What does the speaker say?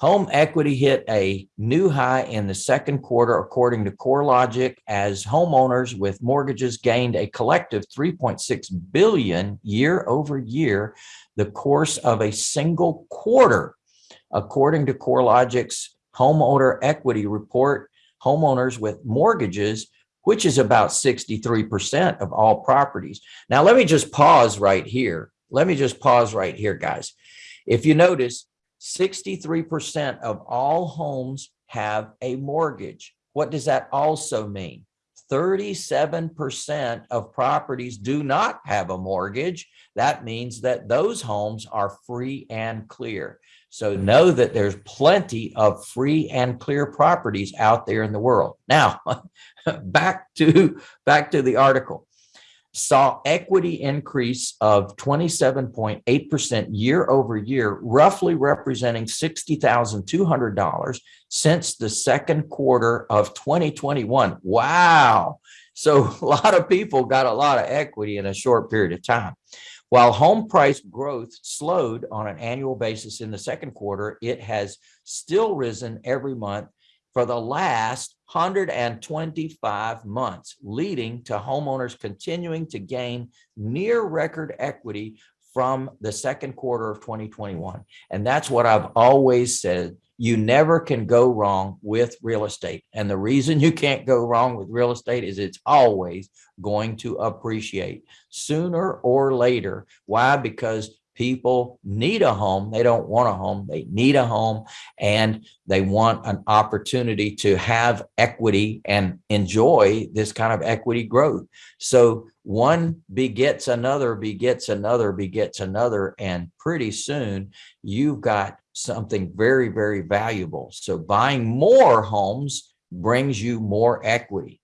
Home equity hit a new high in the second quarter, according to CoreLogic, as homeowners with mortgages gained a collective 3.6 billion year over year, the course of a single quarter. According to CoreLogic's homeowner equity report, homeowners with mortgages, which is about 63% of all properties. Now, let me just pause right here. Let me just pause right here, guys. If you notice, 63% of all homes have a mortgage. What does that also mean? 37% of properties do not have a mortgage. That means that those homes are free and clear. So know that there's plenty of free and clear properties out there in the world. Now, back to back to the article saw equity increase of 27.8% year over year, roughly representing $60,200 since the second quarter of 2021. Wow. So a lot of people got a lot of equity in a short period of time. While home price growth slowed on an annual basis in the second quarter, it has still risen every month for the last 125 months, leading to homeowners continuing to gain near record equity from the second quarter of 2021. And that's what I've always said. You never can go wrong with real estate. And the reason you can't go wrong with real estate is it's always going to appreciate sooner or later. Why? Because people need a home. They don't want a home. They need a home and they want an opportunity to have equity and enjoy this kind of equity growth. So one begets another, begets another, begets another. And pretty soon you've got something very, very valuable. So buying more homes brings you more equity.